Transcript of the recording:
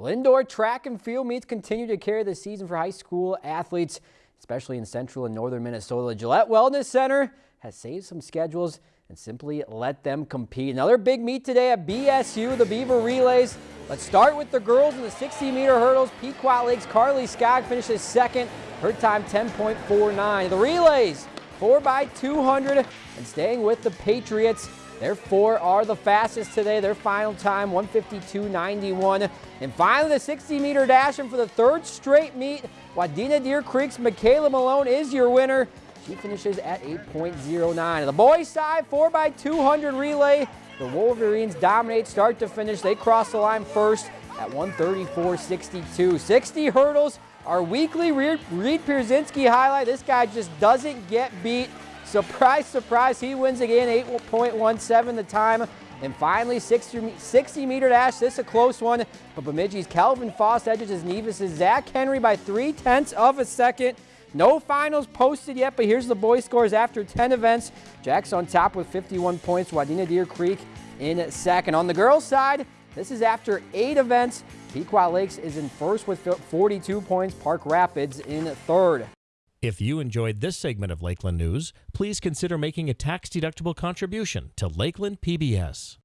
Well, indoor track and field meets continue to carry the season for high school athletes, especially in central and northern Minnesota. Gillett Wellness Center has saved some schedules and simply let them compete. Another big meet today at BSU, the Beaver Relays. Let's start with the girls in the 60-meter hurdles. Pequot Lakes Carly Skog finishes second. Her time 10.49. The relays, 4 by 200 and staying with the Patriots. Their four are the fastest today. Their final time, 152.91. And finally, the 60-meter dash, and for the third straight meet, Wadena Deer Creek's Michaela Malone is your winner. She finishes at 8.09. The boys side, 4x200 relay. The Wolverines dominate start to finish. They cross the line first at 134.62. 60 hurdles, our weekly Reed Pierzynski highlight. This guy just doesn't get beat. Surprise, surprise, he wins again, 8.17 the time. And finally, 60, 60 meter dash. This is a close one, but Bemidji's Kelvin Foss edges his Nevis' Zach Henry by three tenths of a second. No finals posted yet, but here's the boys' scores after 10 events. Jack's on top with 51 points. Wadena Deer Creek in second. On the girls' side, this is after eight events. Pequot Lakes is in first with 42 points. Park Rapids in third. If you enjoyed this segment of Lakeland News, please consider making a tax-deductible contribution to Lakeland PBS.